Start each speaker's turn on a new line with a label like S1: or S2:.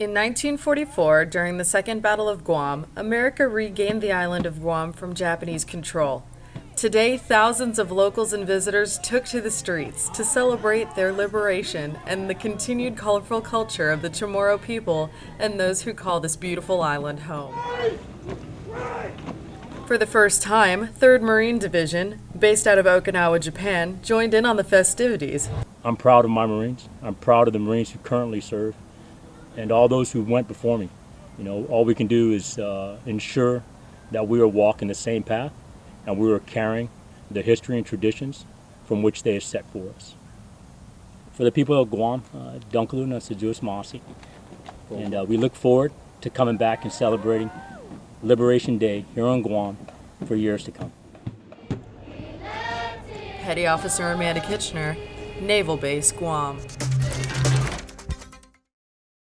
S1: In 1944, during the Second Battle of Guam, America regained the island of Guam from Japanese control. Today, thousands of locals and visitors took to the streets to celebrate their liberation and the continued colorful culture of the Chamorro people and those who call this beautiful island home. For the first time, 3rd Marine Division, based out of Okinawa, Japan, joined in on the festivities.
S2: I'm proud of my Marines. I'm proud of the Marines who currently serve and all those who went before me. You know, all we can do is uh, ensure that we are walking the same path and we are carrying the history and traditions from which they have set for us. For the people of Guam, uh, Dunkalu Nasajus Masi, and uh, we look forward to coming back and celebrating Liberation Day here on Guam for years to come.
S1: Petty Officer Amanda Kitchener, Naval Base, Guam.